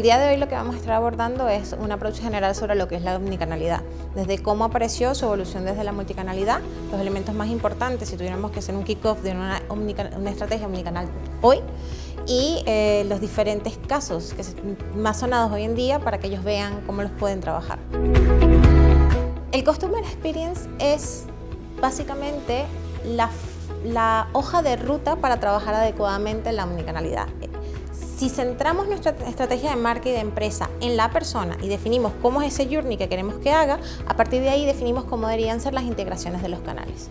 día de hoy lo que vamos a estar abordando es un approach general sobre lo que es la omnicanalidad, desde cómo apareció su evolución desde la multicanalidad, los elementos más importantes si tuviéramos que hacer un kick-off de una, una, estrategia omnicanal hoy y eh, los diferentes casos que más sonados hoy en día para que ellos vean cómo los pueden trabajar. El Customer Experience es básicamente la, la hoja de ruta para trabajar adecuadamente la omnicanalidad. Si centramos nuestra estrategia de marca y de empresa en la persona y definimos cómo es ese journey que queremos que haga, a partir de ahí definimos cómo deberían ser las integraciones de los canales.